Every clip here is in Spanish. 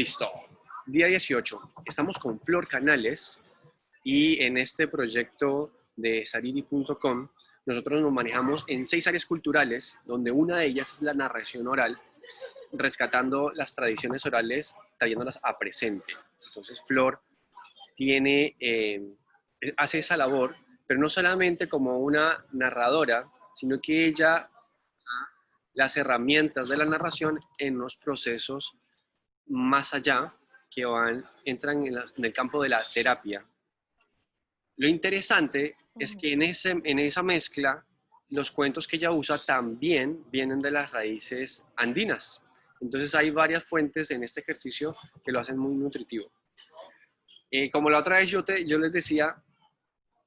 Listo. Día 18. Estamos con Flor Canales y en este proyecto de sariri.com nosotros nos manejamos en seis áreas culturales, donde una de ellas es la narración oral, rescatando las tradiciones orales, trayéndolas a presente. Entonces Flor tiene, eh, hace esa labor, pero no solamente como una narradora, sino que ella las herramientas de la narración en los procesos más allá que van, entran en, el campo de la terapia. Lo interesante es que en, ese, en esa mezcla, los cuentos que ella usa también vienen de las raíces andinas. Entonces hay varias fuentes en este ejercicio que lo hacen muy nutritivo. Eh, como la otra vez yo, te, yo les decía,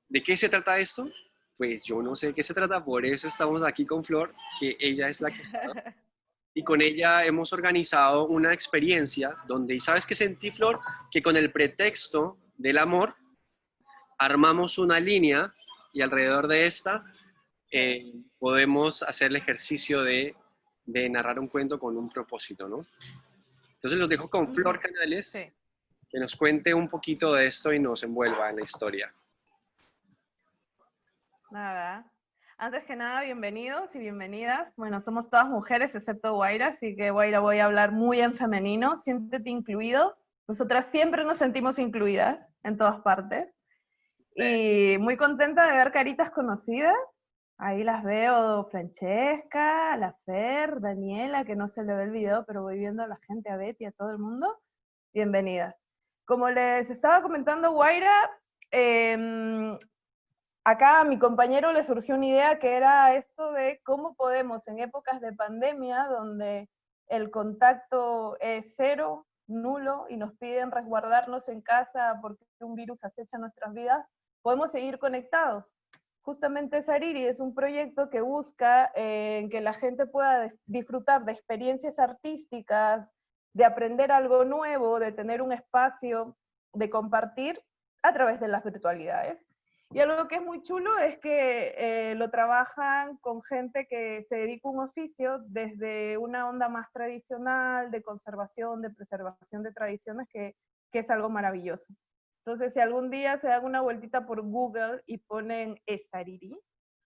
¿de qué se trata esto? Pues yo no sé de qué se trata, por eso estamos aquí con Flor, que ella es la que sabe. Y con ella hemos organizado una experiencia donde, ¿y sabes qué sentí, Flor? Que con el pretexto del amor, armamos una línea y alrededor de esta eh, podemos hacer el ejercicio de, de, narrar un cuento con un propósito, ¿no? Entonces los dejo con Flor Canales, que nos cuente un poquito de esto y nos envuelva en la historia. Nada, antes que nada, bienvenidos y bienvenidas. Bueno, somos todas mujeres excepto Guaira, así que Guaira voy a hablar muy en femenino. Siéntete incluido. Nosotras siempre nos sentimos incluidas en todas partes. Y muy contenta de ver caritas conocidas. Ahí las veo Francesca, la Fer, Daniela, que no se le ve el video, pero voy viendo a la gente, a Betty, a todo el mundo. Bienvenidas. Como les estaba comentando Guaira, eh, acá a mi compañero le surgió una idea que era esto de cómo podemos en épocas de pandemia, donde el contacto es cero, nulo, y nos piden resguardarnos en casa porque un virus acecha nuestras vidas, podemos seguir conectados. Justamente Sariri es un proyecto que busca eh, que la gente pueda disfrutar de experiencias artísticas, de aprender algo nuevo, de tener un espacio de compartir a través de las virtualidades. Y algo que es muy chulo es que eh, lo trabajan con gente que se dedica a un oficio desde una onda más tradicional, de conservación, de preservación de tradiciones, que, que es algo maravilloso. Entonces, si algún día se dan una vueltita por Google y ponen Estariri,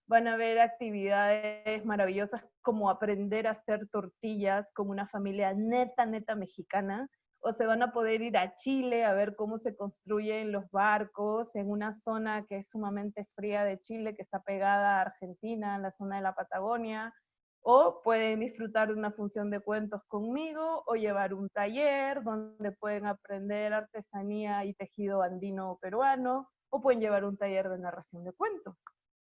van a ver actividades maravillosas como aprender a hacer tortillas como una familia neta, neta mexicana, o se van a poder ir a Chile a ver cómo se construyen los barcos en una zona que es sumamente fría de Chile, que está pegada a Argentina, en la zona de la Patagonia, o pueden disfrutar de una función de cuentos conmigo, o llevar un taller donde pueden aprender artesanía y tejido andino peruano, o pueden llevar un taller de narración de cuentos.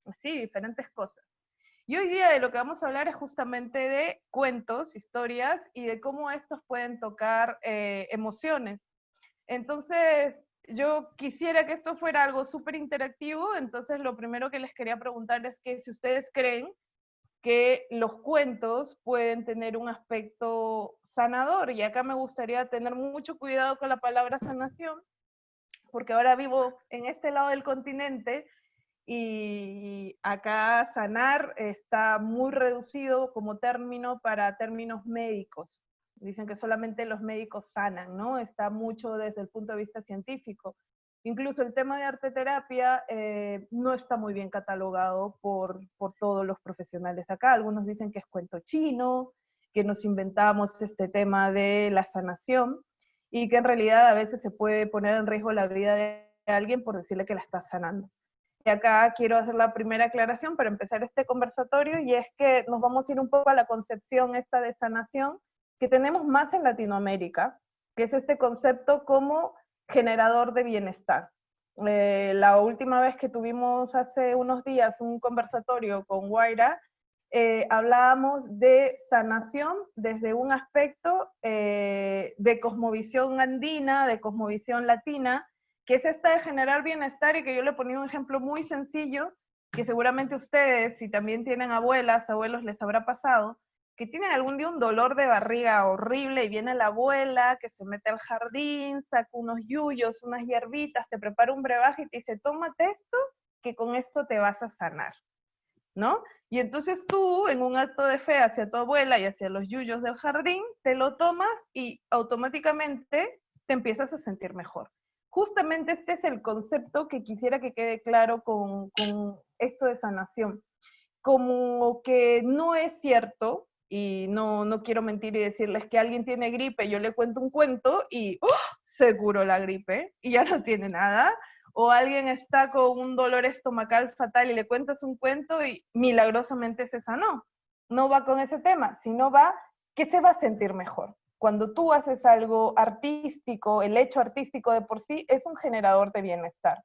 Así, diferentes cosas. Y hoy día de lo que vamos a hablar es justamente de cuentos, historias y de cómo estos pueden tocar eh, emociones. Entonces, yo quisiera que esto fuera algo súper interactivo, entonces lo primero que les quería preguntar es que si ustedes creen que los cuentos pueden tener un aspecto sanador, y acá me gustaría tener mucho cuidado con la palabra sanación, porque ahora vivo en este lado del continente y acá sanar está muy reducido como término para términos médicos. Dicen que solamente los médicos sanan, ¿no? Está mucho desde el punto de vista científico. Incluso el tema de arte terapia eh, no está muy bien catalogado por, por todos los profesionales acá. Algunos dicen que es cuento chino, que nos inventamos este tema de la sanación y que en realidad a veces se puede poner en riesgo la vida de alguien por decirle que la está sanando. Y acá quiero hacer la primera aclaración para empezar este conversatorio, y es que nos vamos a ir un poco a la concepción esta de sanación que tenemos más en Latinoamérica, que es este concepto como generador de bienestar. Eh, la última vez que tuvimos hace unos días un conversatorio con Guaira, eh, hablábamos de sanación desde un aspecto eh, de cosmovisión andina, de cosmovisión latina, que es esta de generar bienestar y que yo le ponía un ejemplo muy sencillo, que seguramente ustedes, si también tienen abuelas, abuelos, les habrá pasado, que tienen algún día un dolor de barriga horrible y viene la abuela que se mete al jardín, saca unos yuyos, unas hierbitas, te prepara un brebaje y te dice, tómate esto, que con esto te vas a sanar. ¿no? Y entonces tú, en un acto de fe hacia tu abuela y hacia los yuyos del jardín, te lo tomas y automáticamente te empiezas a sentir mejor. Justamente este es el concepto que quisiera que quede claro con, con esto de sanación. Como que no es cierto, y no, no quiero mentir y decirles que alguien tiene gripe, yo le cuento un cuento y ¡oh! seguro la gripe y ya no tiene nada o alguien está con un dolor estomacal fatal y le cuentas un cuento y milagrosamente se sanó. No va con ese tema, sino va que se va a sentir mejor. Cuando tú haces algo artístico, el hecho artístico de por sí es un generador de bienestar.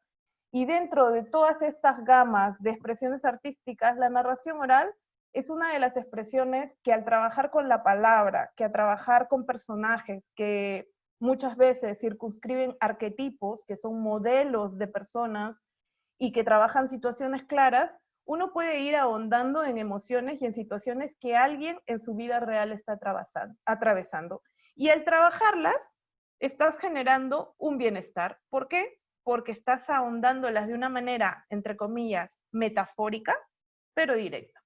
Y dentro de todas estas gamas de expresiones artísticas, la narración oral es una de las expresiones que al trabajar con la palabra, que al trabajar con personajes, que muchas veces circunscriben arquetipos, que son modelos de personas y que trabajan situaciones claras, uno puede ir ahondando en emociones y en situaciones que alguien en su vida real está atravesando. Y al trabajarlas, estás generando un bienestar. ¿Por qué? Porque estás ahondándolas de una manera, entre comillas, metafórica, pero directa.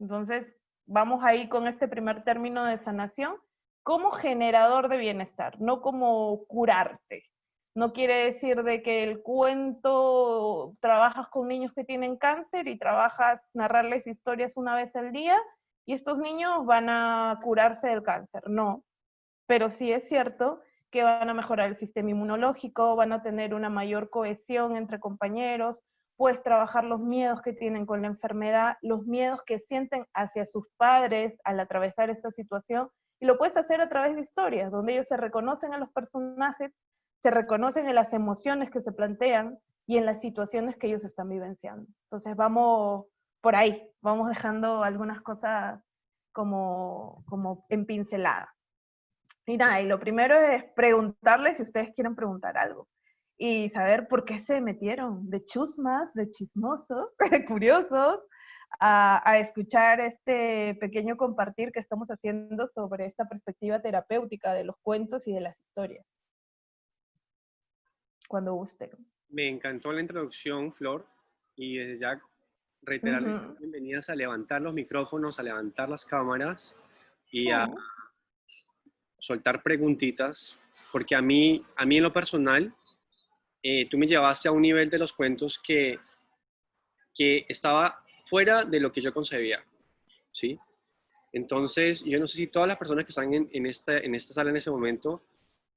Entonces, vamos ahí con este primer término de sanación, como generador de bienestar, no como curarte. No quiere decir de que el cuento trabajas con niños que tienen cáncer y trabajas narrarles historias una vez al día y estos niños van a curarse del cáncer. No, pero sí es cierto que van a mejorar el sistema inmunológico, van a tener una mayor cohesión entre compañeros, puedes trabajar los miedos que tienen con la enfermedad, los miedos que sienten hacia sus padres al atravesar esta situación y lo puedes hacer a través de historias, donde ellos se reconocen en los personajes, se reconocen en las emociones que se plantean y en las situaciones que ellos están vivenciando. Entonces vamos por ahí, vamos dejando algunas cosas como, como en pincelada. Y nada, y lo primero es preguntarles si ustedes quieren preguntar algo y saber por qué se metieron de chusmas, de chismosos, de curiosos, a, escuchar este pequeño compartir que estamos haciendo sobre esta perspectiva terapéutica de los cuentos y de las historias. Cuando guste. Me encantó la introducción, Flor, y desde ya reiterarles bienvenidas a levantar los micrófonos, a levantar las cámaras y a soltar preguntitas, porque a mí, a mí en lo personal, eh, tú me llevaste a un nivel de los cuentos que, que estaba fuera de lo que yo concebía, ¿sí? Entonces, yo no sé si todas las personas que están en, en, esta, en esta sala en ese momento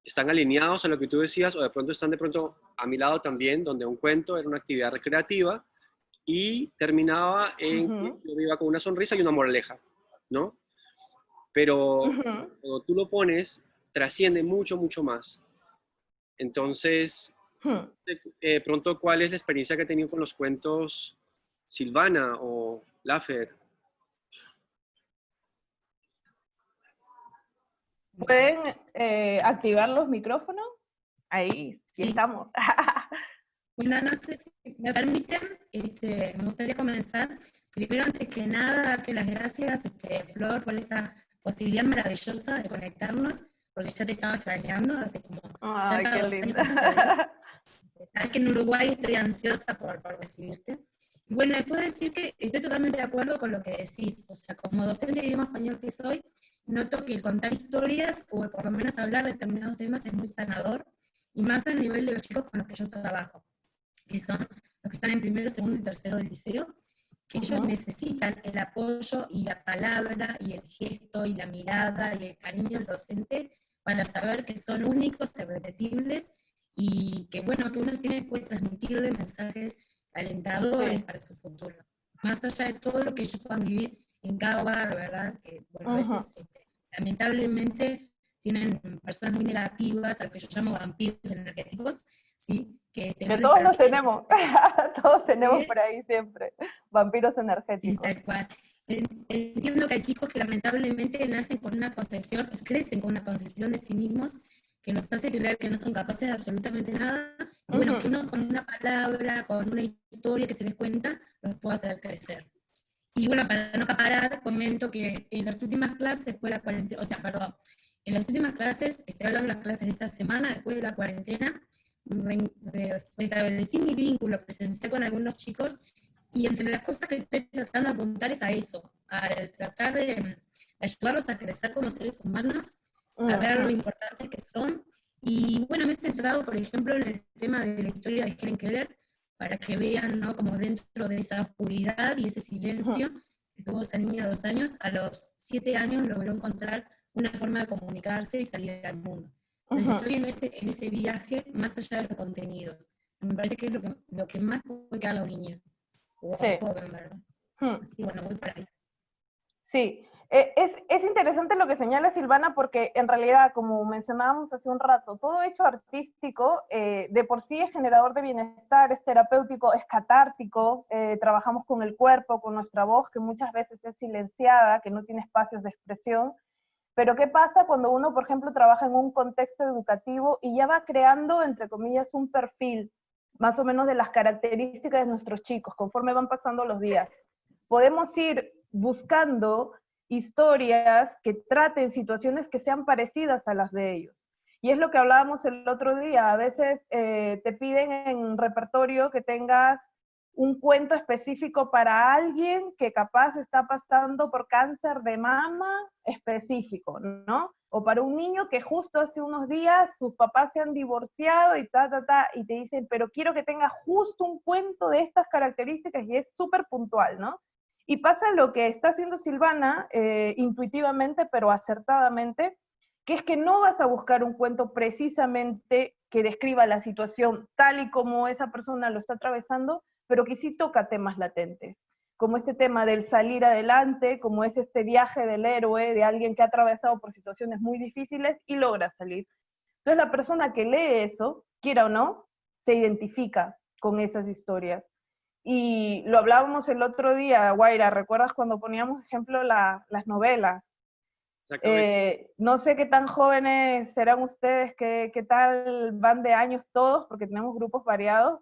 están alineados a lo que tú decías o de pronto están de pronto a mi lado también, donde un cuento era una actividad recreativa y terminaba en que yo iba con una sonrisa y una moraleja, ¿no? Pero cuando tú lo pones, trasciende mucho, mucho más. Entonces, de pronto, ¿cuál es la experiencia que he tenido con los cuentos Silvana o Lafer. ¿Pueden eh, activar los micrófonos? Ahí, sí, estamos. bueno, no sé si me permiten, este, me gustaría comenzar. Primero, antes que nada, darte las gracias, este, Flor, por esta posibilidad maravillosa de conectarnos, porque ya te estaba extrañando hace como... Ay, qué linda. Sabes que en Uruguay estoy ansiosa por, por recibirte. Bueno, puedo decir que estoy totalmente de acuerdo con lo que decís. O sea, como docente de idioma español que soy, noto que el contar historias, o por lo menos hablar de determinados temas, es muy sanador, y más a nivel de los chicos con los que yo trabajo, que son los que están en primero, segundo y tercero del liceo, que ellos necesitan el apoyo y la palabra y el gesto y la mirada y el cariño del docente para saber que son únicos, irrepetibles y que bueno, que uno tiene, puede transmitirle mensajes alentadores para su futuro. Más allá de todo lo que ellos puedan vivir en cada hogar, ¿verdad? Que, bueno, a veces, este, lamentablemente, tienen personas muy negativas, a que yo llamo vampiros energéticos, ¿sí? Que, este, todos los tenemos, todos tenemos por ahí siempre, vampiros energéticos. tal cual. Entiendo que hay chicos que lamentablemente nacen con una concepción, crecen con una concepción de sí mismos que nos hace creer que no son capaces de absolutamente nada, y bueno, que uno con una palabra, con una historia que se les cuenta, los puede hacer crecer. Y bueno, para no acaparar, comento que en las últimas clases, de la cuarentena, o sea, perdón, en las últimas clases, estoy hablando de las clases de esta semana, después de la cuarentena, establecí mi vínculo presencial con algunos chicos Y entre las cosas que estoy tratando de apuntar es a eso, a tratar de ayudarlos a crecer como seres humanos, a ver lo importantes que son. Y bueno, me he centrado, por ejemplo, en el tema de la historia de Helen Keller, para que vean, ¿no? Como dentro de esa oscuridad y ese silencio tuvo esa niña de dos años, a los siete años logró encontrar una forma de comunicarse y salir al mundo. Entonces estoy en ese, en ese viaje más allá de los contenidos. Me parece que es lo que, lo que más puede quedar a la niña. O sí. joven, ¿verdad? Sí, bueno, voy por ahí. Sí, eh, es, es, interesante lo que señala Silvana porque en realidad, como mencionábamos hace un rato, todo hecho artístico eh, de por sí es generador de bienestar, es terapéutico, es catártico, eh, trabajamos con el cuerpo, con nuestra voz, que muchas veces es silenciada, que no tiene espacios de expresión. Pero ¿qué pasa cuando uno, por ejemplo, trabaja en un contexto educativo y ya va creando, entre comillas, un perfil más o menos de las características de nuestros chicos conforme van pasando los días? Podemos ir buscando historias que traten situaciones que sean parecidas a las de ellos. Y es lo que hablábamos el otro día, a veces eh, te piden en repertorio que tengas un cuento específico para alguien que capaz está pasando por cáncer de mama específico, ¿no? O para un niño que justo hace unos días sus papás se han divorciado y ta, ta, ta, y te dicen, pero quiero que tenga justo un cuento de estas características y es súper puntual, ¿no? Y pasa lo que está haciendo Silvana, eh, intuitivamente, pero acertadamente, que es que no vas a buscar un cuento precisamente que describa la situación tal y como esa persona lo está atravesando, pero que sí toca temas latentes, como este tema del salir adelante, como es este viaje del héroe, de alguien que ha atravesado por situaciones muy difíciles y logra salir. Entonces la persona que lee eso, quiera o no, se identifica con esas historias. Y lo hablábamos el otro día, Guaira, ¿recuerdas cuando poníamos ejemplo las novelas? Eh, no sé qué tan jóvenes serán ustedes, qué, qué tal van de años todos, porque tenemos grupos variados,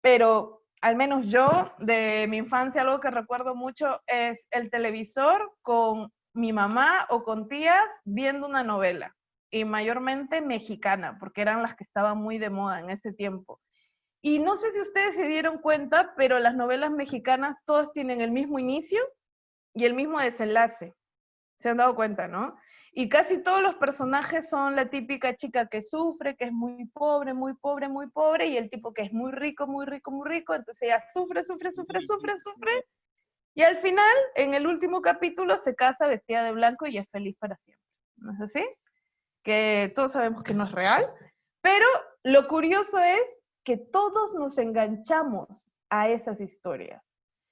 pero al menos yo, de mi infancia, algo que recuerdo mucho es el televisor con mi mamá o con tías viendo una novela, y mayormente mexicana, porque eran las que estaban muy de moda en ese tiempo. Y no sé si ustedes se dieron cuenta, pero las novelas mexicanas todas tienen el mismo inicio y el mismo desenlace. Se han dado cuenta, ¿no? Y casi todos los personajes son la típica chica que sufre, que es muy pobre, muy pobre, muy pobre, y el tipo que es muy rico, muy rico, muy rico. Entonces ella sufre, sufre, sufre, sufre, sufre. Y al final, en el último capítulo, se casa vestida de blanco y es feliz para siempre. ¿No es así? Que todos sabemos que no es real. Pero lo curioso es que todos nos enganchamos a esas historias.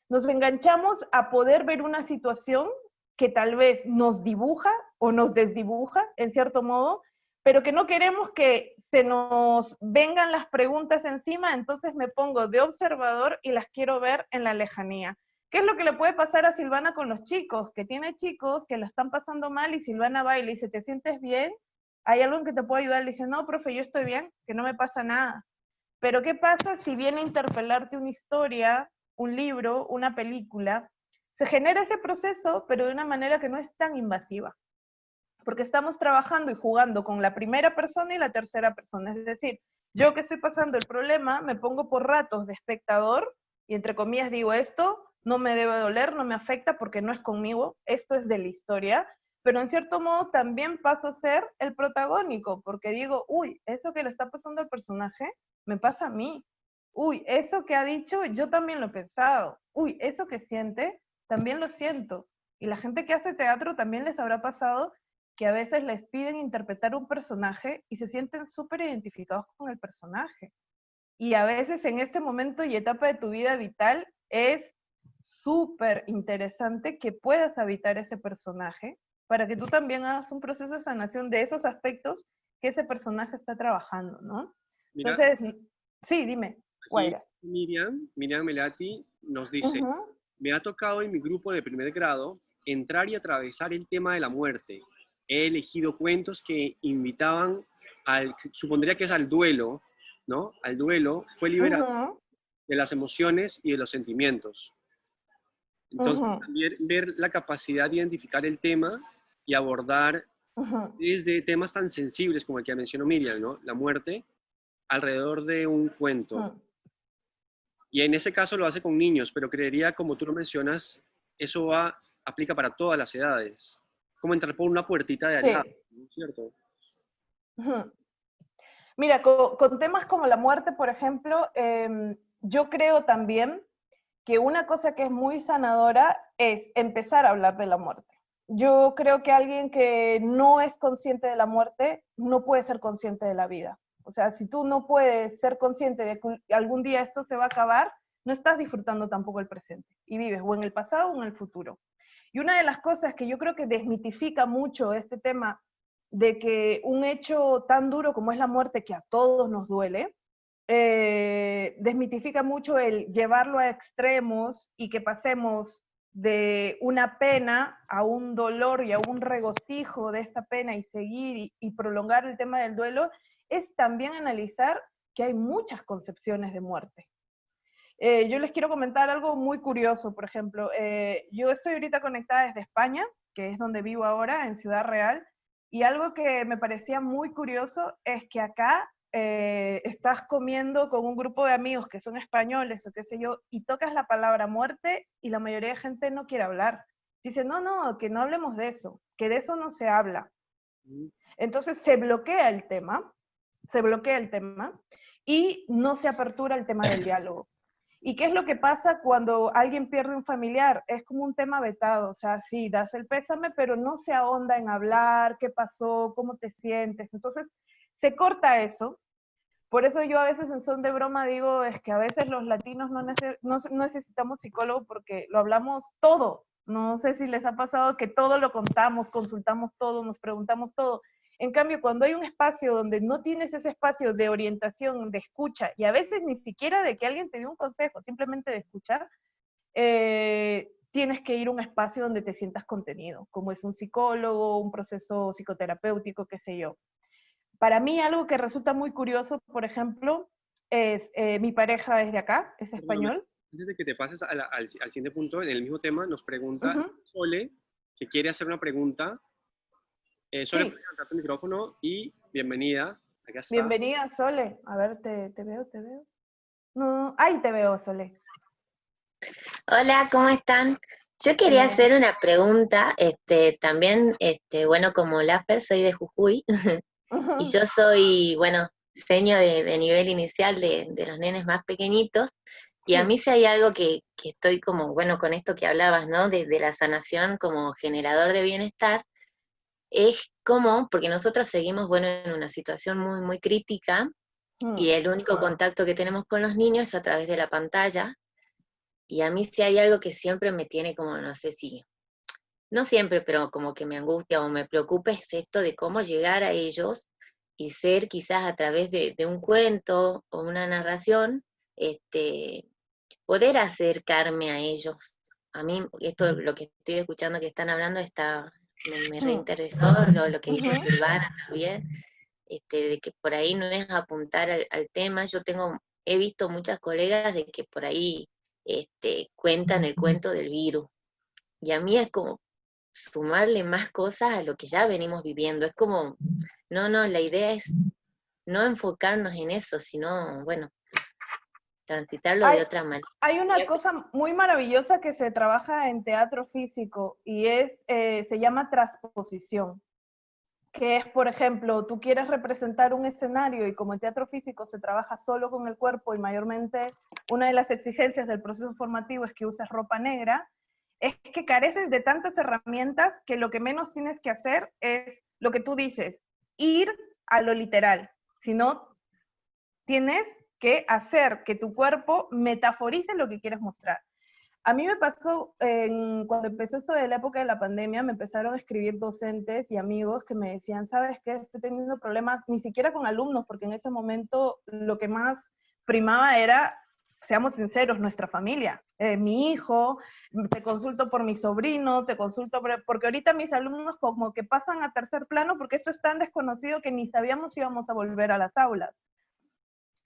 Nos enganchamos a poder ver una situación que tal vez nos dibuja o nos desdibuja, en cierto modo, pero que no queremos que se nos vengan las preguntas encima, entonces me pongo de observador y las quiero ver en la lejanía. ¿Qué es lo que le puede pasar a Silvana con los chicos? Que tiene chicos que la están pasando mal y Silvana va y le dice, ¿te sientes bien? ¿Hay algo que te puede ayudar? Le dice, no, profe, yo estoy bien, que no me pasa nada. Pero ¿qué pasa si viene a interpelarte una historia, un libro, una película? Se genera ese proceso, pero de una manera que no es tan invasiva. Porque estamos trabajando y jugando con la primera persona y la tercera persona. Es decir, yo que estoy pasando el problema, me pongo por ratos de espectador y entre comillas digo esto, no me debe doler, no me afecta porque no es conmigo, esto es de la historia, pero en cierto modo también paso a ser el protagónico, porque digo, uy, eso que le está pasando al personaje me pasa a mí. Uy, eso que ha dicho, yo también lo he pensado. Uy, eso que siente, también lo siento. Y la gente que hace teatro también les habrá pasado que a veces les piden interpretar un personaje y se sienten súper identificados con el personaje. Y a veces en este momento y etapa de tu vida vital es súper interesante que puedas habitar ese personaje para que tú también hagas un proceso de sanación de esos aspectos que ese personaje está trabajando, ¿no? Entonces, sí, dime. Miriam, Miriam Melati nos dice, me ha tocado en mi grupo de primer grado entrar y atravesar el tema de la muerte. He elegido cuentos que invitaban al, supondría que es al duelo, ¿no? Al duelo, fue liberado de las emociones y de los sentimientos. Entonces, también ver la capacidad de identificar el tema y abordar desde temas tan sensibles como el que mencionó Miriam, ¿no? La muerte, alrededor de un cuento. Y en ese caso lo hace con niños, pero creería, como tú lo mencionas, eso va, aplica para todas las edades. Como entrar por una puertita de allá, ¿no cierto? Mira, con, temas como la muerte, por ejemplo, em, yo creo también que una cosa que es muy sanadora es empezar a hablar de la muerte. Yo creo que alguien que no es consciente de la muerte no puede ser consciente de la vida. O sea, si tú no puedes ser consciente de que algún día esto se va a acabar, no estás disfrutando tampoco el presente y vives o en el pasado o en el futuro. Y una de las cosas que yo creo que desmitifica mucho este tema de que un hecho tan duro como es la muerte, que a todos nos duele, eh, desmitifica mucho el llevarlo a extremos y que pasemos de una pena a un dolor y a un regocijo de esta pena y seguir y, prolongar el tema del duelo, es también analizar que hay muchas concepciones de muerte. Eh, yo les quiero comentar algo muy curioso, por ejemplo, eh, yo estoy ahorita conectada desde España, que es donde vivo ahora, en Ciudad Real, y algo que me parecía muy curioso es que acá eh, estás comiendo con un grupo de amigos que son españoles o qué sé yo, y tocas la palabra muerte y la mayoría de gente no quiere hablar. Dice, no, no, que no hablemos de eso, que de eso no se habla. Mm. Entonces se bloquea el tema, se bloquea el tema y no se apertura el tema del diálogo. ¿Y qué es lo que pasa cuando alguien pierde un familiar? Es como un tema vetado, o sea, sí, das el pésame, pero no se ahonda en hablar, qué pasó, cómo te sientes. Entonces, se corta eso. Por eso yo a veces en son de broma digo, es que a veces los latinos no, no necesitamos psicólogo porque lo hablamos todo. No sé si les ha pasado que todo lo contamos, consultamos todo, nos preguntamos todo. En cambio, cuando hay un espacio donde no tienes ese espacio de orientación, de escucha, y a veces ni siquiera de que alguien te dé un consejo, simplemente de escuchar, eh, tienes que ir a un espacio donde te sientas contenido, como es un psicólogo, un proceso psicoterapéutico, qué sé yo. Para mí algo que resulta muy curioso, por ejemplo, es eh, mi pareja es de acá, es español. Antes de que te pases al, siguiente punto, en el mismo tema, nos pregunta Sole, que quiere hacer una pregunta eh, Sole, sí. levantar tu micrófono y bienvenida. Bienvenida, Sole. A ver, te, veo, te veo. No, ahí te veo, Sole. Hola, ¿cómo están? Yo quería hacer una pregunta, este, también, este, bueno, como Laffer, soy de Jujuy, y yo soy, bueno, seño de, nivel inicial de, los nenes más pequeñitos, y a mí si hay algo que, estoy como, bueno, con esto que hablabas, ¿no? de, la sanación como generador de bienestar, es como, porque nosotros seguimos, bueno, en una situación muy, muy crítica, mm. y el único contacto que tenemos con los niños es a través de la pantalla, y a mí si hay algo que siempre me tiene como, no sé si, no siempre, pero como que me angustia o me preocupa es esto de cómo llegar a ellos y ser quizás a través de, un cuento o una narración, este, poder acercarme a ellos. A mí esto, lo que estoy escuchando que están hablando está, me, reinteresó lo, que dijo Silvana también, este, de que por ahí no es apuntar al, tema. Yo tengo, he visto muchas colegas de que por ahí este, cuentan el cuento del virus. Y a mí es como sumarle más cosas a lo que ya venimos viviendo. Es como, no, no, la idea es no enfocarnos en eso, sino, bueno, transitarlo de otra manera. Hay una cosa muy maravillosa que se trabaja en teatro físico y es, eh, se llama transposición, que es, por ejemplo, tú quieres representar un escenario y como en teatro físico se trabaja solo con el cuerpo y mayormente una de las exigencias del proceso formativo es que uses ropa negra, es que careces de tantas herramientas que lo que menos tienes que hacer es lo que tú dices, ir a lo literal, Si no, tienes que hacer que tu cuerpo metaforice lo que quieres mostrar. A mí me pasó, cuando empezó esto de la época de la pandemia, me empezaron a escribir docentes y amigos que me decían, ¿sabes qué? Estoy teniendo problemas, ni siquiera con alumnos, porque en ese momento lo que más primaba era, seamos sinceros, nuestra familia. Eh, mi hijo, te consulto por mi sobrino, te consulto porque ahorita mis alumnos como que pasan a tercer plano porque eso es tan desconocido que ni sabíamos si íbamos a volver a las aulas.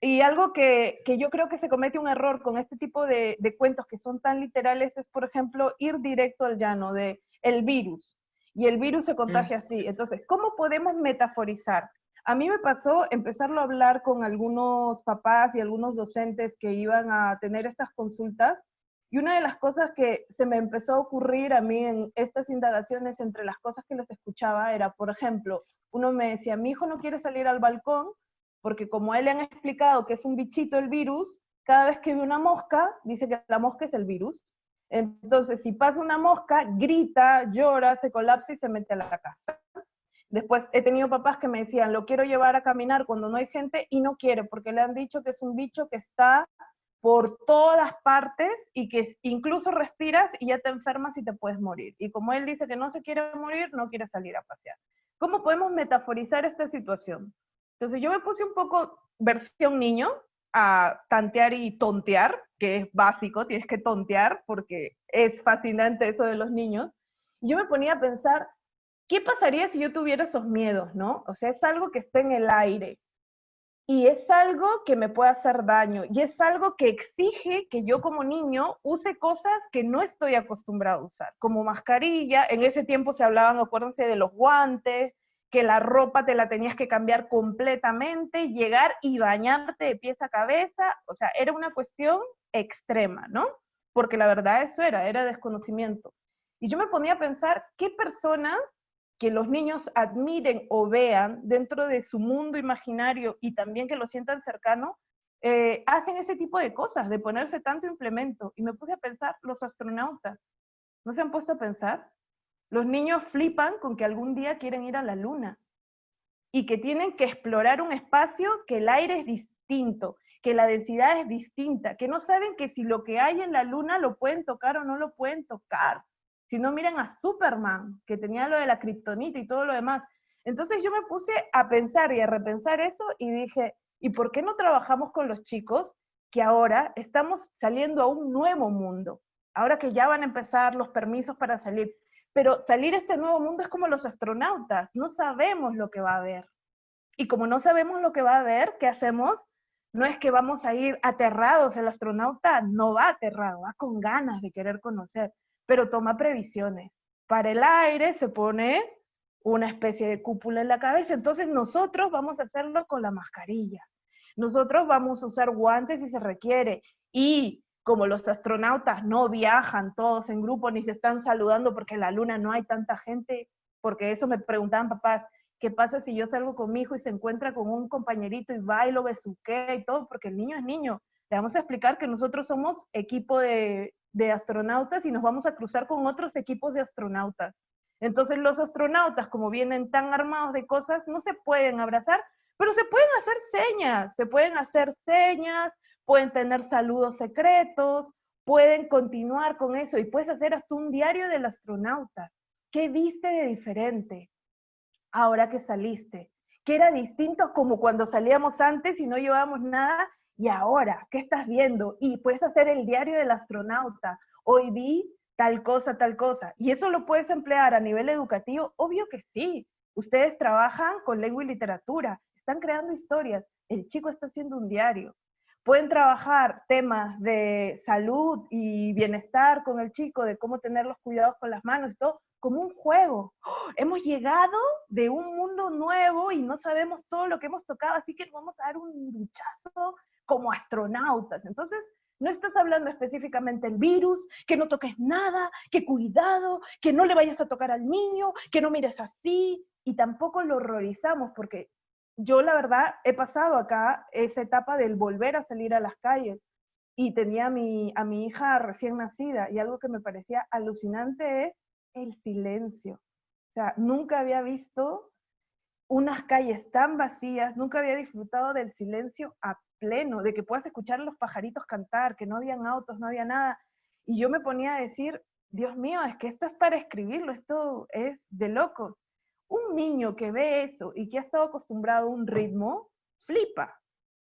Y algo que, que, yo creo que se comete un error con este tipo de, de, cuentos que son tan literales es, por ejemplo, ir directo al llano de el virus. Y el virus se contagia mm. así. Entonces, ¿cómo podemos metaforizar? A mí me pasó empezarlo a hablar con algunos papás y algunos docentes que iban a tener estas consultas y una de las cosas que se me empezó a ocurrir a mí en estas indagaciones entre las cosas que les escuchaba era, por ejemplo, uno me decía, mi hijo no quiere salir al balcón porque como él le han explicado que es un bichito el virus, cada vez que ve una mosca, dice que la mosca es el virus. Entonces, si pasa una mosca, grita, llora, se colapsa y se mete a la casa. Después he tenido papás que me decían, lo quiero llevar a caminar cuando no hay gente y no quiere porque le han dicho que es un bicho que está por todas partes y que incluso respiras y ya te enfermas y te puedes morir. Y como él dice que no se quiere morir, no quiere salir a pasear. ¿Cómo podemos metaforizar esta situación? Entonces yo me puse un poco versión niño a tantear y tontear, que es básico, tienes que tontear porque es fascinante eso de los niños. Yo me ponía a pensar, ¿qué pasaría si yo tuviera esos miedos, no? O sea, es algo que está en el aire y es algo que me puede hacer daño y es algo que exige que yo como niño use cosas que no estoy acostumbrado a usar, como mascarilla, en ese tiempo se hablaban, acuérdense, de los guantes, que la ropa te la tenías que cambiar completamente, llegar y bañarte de pies a cabeza, o sea, era una cuestión extrema, ¿no? Porque la verdad eso era, era desconocimiento. Y yo me ponía a pensar, ¿qué personas que los niños admiren o vean dentro de su mundo imaginario y también que lo sientan cercano, eh, hacen ese tipo de cosas, de ponerse tanto implemento. Y me puse a pensar, los astronautas, ¿no se han puesto a pensar? Los niños flipan con que algún día quieren ir a la luna y que tienen que explorar un espacio que el aire es distinto, que la densidad es distinta, que no saben que si lo que hay en la luna lo pueden tocar o no lo pueden tocar, si no miren a Superman, que tenía lo de la kriptonita y todo lo demás. Entonces yo me puse a pensar y a repensar eso y dije, ¿y por qué no trabajamos con los chicos que ahora estamos saliendo a un nuevo mundo? Ahora que ya van a empezar los permisos para salir. Pero salir a este nuevo mundo es como los astronautas, no sabemos lo que va a haber. Y como no sabemos lo que va a haber, ¿qué hacemos? No es que vamos a ir aterrados, el astronauta no va aterrado, va con ganas de querer conocer pero toma previsiones. Para el aire se pone una especie de cúpula en la cabeza, entonces nosotros vamos a hacerlo con la mascarilla. Nosotros vamos a usar guantes si se requiere. Y como los astronautas no viajan todos en grupo ni se están saludando porque en la luna no hay tanta gente, porque eso me preguntaban papás, ¿qué pasa si yo salgo con mi hijo y se encuentra con un compañerito y va y lo besuquea y todo? Porque el niño es niño. Le vamos a explicar que nosotros somos equipo de de astronautas y nos vamos a cruzar con otros equipos de astronautas. Entonces los astronautas, como vienen tan armados de cosas, no se pueden abrazar, pero se pueden hacer señas, se pueden hacer señas, pueden tener saludos secretos, pueden continuar con eso y puedes hacer hasta un diario del astronauta. ¿Qué viste de diferente ahora que saliste? ¿Qué era distinto como cuando salíamos antes y no llevábamos nada y ahora, ¿qué estás viendo? Y puedes hacer el diario del astronauta. Hoy vi tal cosa, tal cosa. ¿Y eso lo puedes emplear a nivel educativo? Obvio que sí. Ustedes trabajan con lengua y literatura, están creando historias. El chico está haciendo un diario. Pueden trabajar temas de salud y bienestar con el chico, de cómo tener los cuidados con las manos y todo, como un juego. ¡Oh! Hemos llegado de un mundo nuevo y no sabemos todo lo que hemos tocado, así que vamos a dar un duchazo como astronautas. Entonces, no estás hablando específicamente del virus, que no toques nada, que cuidado, que no le vayas a tocar al niño, que no mires así, y tampoco lo horrorizamos, porque yo la verdad he pasado acá esa etapa del volver a salir a las calles y tenía a mi, a mi hija recién nacida y algo que me parecía alucinante es el silencio. O sea, nunca había visto unas calles tan vacías, nunca había disfrutado del silencio a pleno, de que puedas escuchar los pajaritos cantar, que no habían autos, no había nada. Y yo me ponía a decir, Dios mío, es que esto es para escribirlo, esto es de locos. Un niño que ve eso y que ha estado acostumbrado a un ritmo, flipa.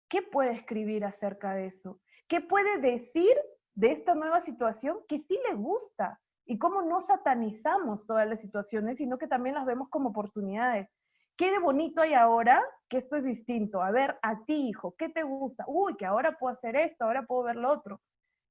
¿Qué puede escribir acerca de eso? ¿Qué puede decir de esta nueva situación que sí le gusta? Y cómo no satanizamos todas las situaciones, sino que también las vemos como oportunidades. ¿Qué de bonito hay ahora que esto es distinto? A ver, a ti, hijo, ¿qué te gusta? Uy, que ahora puedo hacer esto, ahora puedo ver lo otro.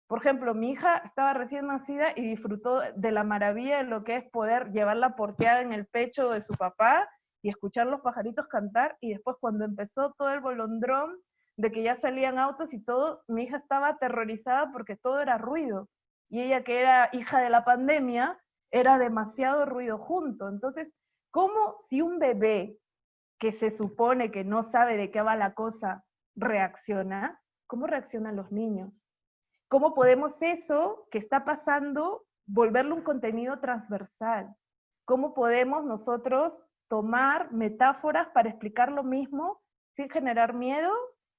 Por ejemplo, mi hija estaba recién nacida y disfrutó de la maravilla de lo que es poder llevarla porteada en el pecho de su papá y escuchar los pajaritos cantar y después cuando empezó todo el bolondrón de que ya salían autos y todo, mi hija estaba aterrorizada porque todo era ruido. Y ella que era hija de la pandemia, era demasiado ruido junto. Entonces, ¿cómo si un bebé que se supone que no sabe de qué va la cosa reacciona, cómo reaccionan los niños? ¿Cómo podemos eso que está pasando volverlo un contenido transversal? ¿Cómo podemos nosotros tomar metáforas para explicar lo mismo sin generar miedo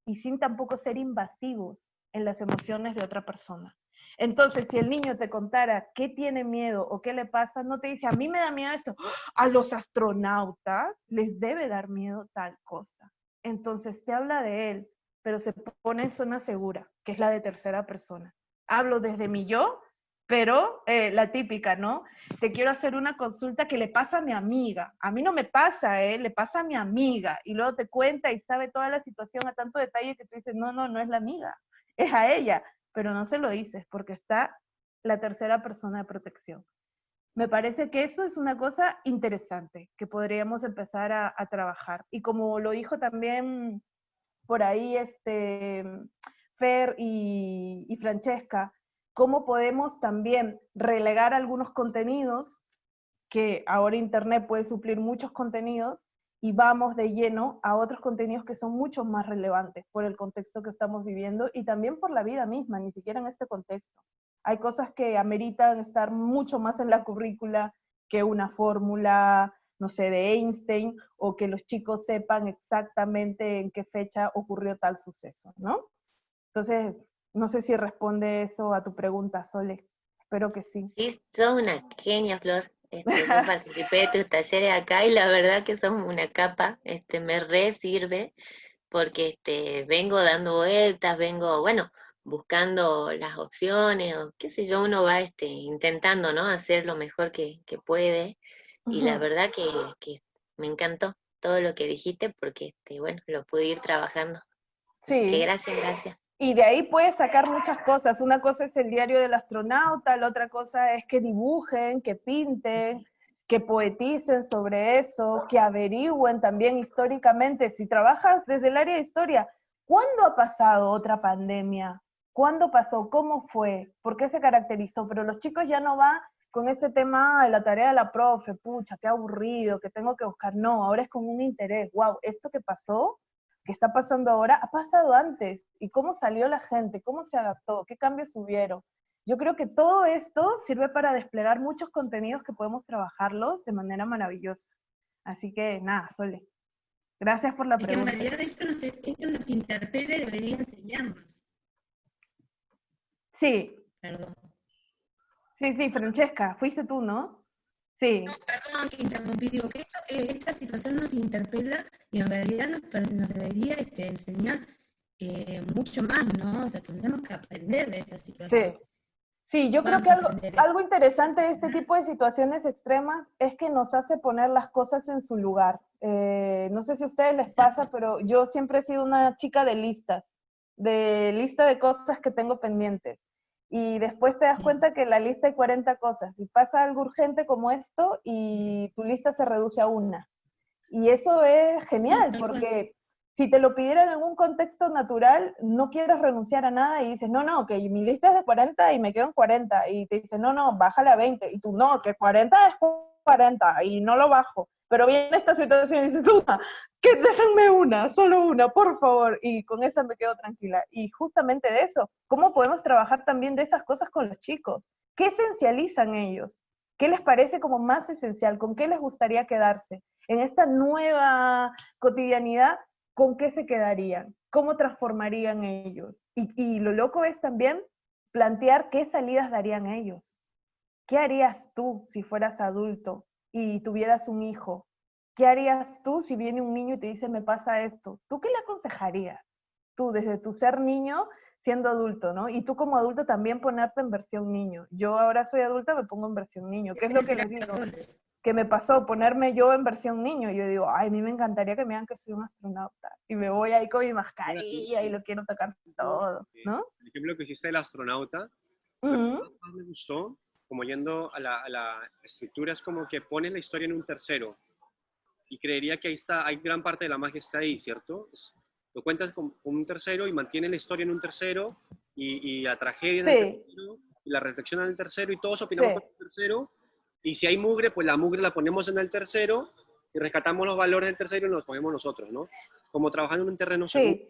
y sin tampoco ser invasivos en las emociones de otra persona. Entonces, si el niño te contara qué tiene miedo o qué le pasa, no te dice, a mí me da miedo esto, a los astronautas les debe dar miedo tal cosa. Entonces te habla de él, pero se pone en zona segura, que es la de tercera persona. Hablo desde mi yo pero eh, la típica, ¿no? Te quiero hacer una consulta que le pasa a mi amiga. A mí no me pasa, ¿eh? Le pasa a mi amiga. Y luego te cuenta y sabe toda la situación a tanto detalle que tú dices, no, no, no es la amiga, es a ella. Pero no se lo dices porque está la tercera persona de protección. Me parece que eso es una cosa interesante que podríamos empezar a, trabajar. Y como lo dijo también por ahí este, Fer y, y Francesca, cómo podemos también relegar algunos contenidos, que ahora Internet puede suplir muchos contenidos, y vamos de lleno a otros contenidos que son mucho más relevantes por el contexto que estamos viviendo y también por la vida misma, ni siquiera en este contexto. Hay cosas que ameritan estar mucho más en la currícula que una fórmula, no sé, de Einstein, o que los chicos sepan exactamente en qué fecha ocurrió tal suceso, ¿no? Entonces, no sé si responde eso a tu pregunta, Sole. Espero que sí. Sí, sos una genia, Flor. Este, yo participé de tus talleres acá y la verdad que son una capa, este, me re sirve porque este, vengo dando vueltas, vengo, bueno, buscando las opciones, o qué sé yo, uno va este, intentando, ¿no? Hacer lo mejor que, puede. Y la verdad que, que, me encantó todo lo que dijiste porque, este, bueno, lo pude ir trabajando. Sí. Que gracias, gracias. Y de ahí puedes sacar muchas cosas. Una cosa es el diario del astronauta, la otra cosa es que dibujen, que pinten, que poeticen sobre eso, que averigüen también históricamente. Si trabajas desde el área de historia, ¿cuándo ha pasado otra pandemia? ¿Cuándo pasó? ¿Cómo fue? ¿Por qué se caracterizó? Pero los chicos ya no van con este tema de la tarea de la profe, pucha, qué aburrido, que tengo que buscar. No, ahora es con un interés. Wow, esto que pasó que está pasando ahora ha pasado antes y cómo salió la gente, cómo se adaptó, qué cambios hubieron. Yo creo que todo esto sirve para desplegar muchos contenidos que podemos trabajarlos de manera maravillosa. Así que nada, Sole. Gracias por la pregunta. en realidad esto nos, esto nos interpela y debería enseñarnos. Sí. Perdón. Sí, sí, Francesca, fuiste tú, ¿no? Sí. No, perdón que interrumpí, digo que eh, esta situación nos interpela y en realidad nos, debería este, enseñar eh, mucho más, ¿no? O sea, tendremos que aprender de esta situación. Sí. Sí, yo creo que algo, algo, interesante de este tipo de situaciones extremas es que nos hace poner las cosas en su lugar. Eh, no sé si a ustedes les pasa, pero yo siempre he sido una chica de listas, de lista de cosas que tengo pendientes y después te das cuenta que la lista hay 40 cosas y pasa algo urgente como esto y tu lista se reduce a una. Y eso es genial porque si te lo pidieran en un contexto natural, no quieres renunciar a nada y dices, no, no, que mi lista es de 40 y me quedo en 40. Y te dicen, no, no, bájale a 20. Y tú, no, que 40 es 40 y no lo bajo. Pero viene esta situación y dices, una, que déjenme una, solo una, por favor. Y con esa me quedo tranquila. Y justamente de eso, ¿cómo podemos trabajar también de esas cosas con los chicos? ¿Qué esencializan ellos? ¿Qué les parece como más esencial? ¿Con qué les gustaría quedarse? En esta nueva cotidianidad, ¿con qué se quedarían? ¿Cómo transformarían ellos? Y, y lo loco es también plantear qué salidas darían ellos. ¿Qué harías tú si fueras adulto? Y tuvieras un hijo, ¿qué harías tú si viene un niño y te dice, me pasa esto? ¿Tú qué le aconsejarías? Tú, desde tu ser niño, siendo adulto, ¿no? Y tú como adulto también ponerte en versión niño. Yo ahora soy adulta, me pongo en versión niño. ¿Qué es lo que les digo? Que me pasó ponerme yo en versión niño. Yo digo, ay, a mí me encantaría que me digan que soy un astronauta. Y me voy ahí con mi mascarilla y lo quiero tocar todo, ¿no? El ejemplo que hiciste del astronauta, me gustó como yendo a la, estructura, es como que pone la historia en un tercero. y creería que ahí está, hay gran parte de la magia está ahí, ¿cierto? lo cuentas con, un tercero y mantiene la historia en un tercero y, y la tragedia en el tercero y la reflexión en el tercero y todos opinamos con el tercero. Y si hay mugre, pues la mugre la ponemos en el tercero y rescatamos los valores del tercero y los ponemos nosotros, ¿no? Como trabajando en un terreno sí.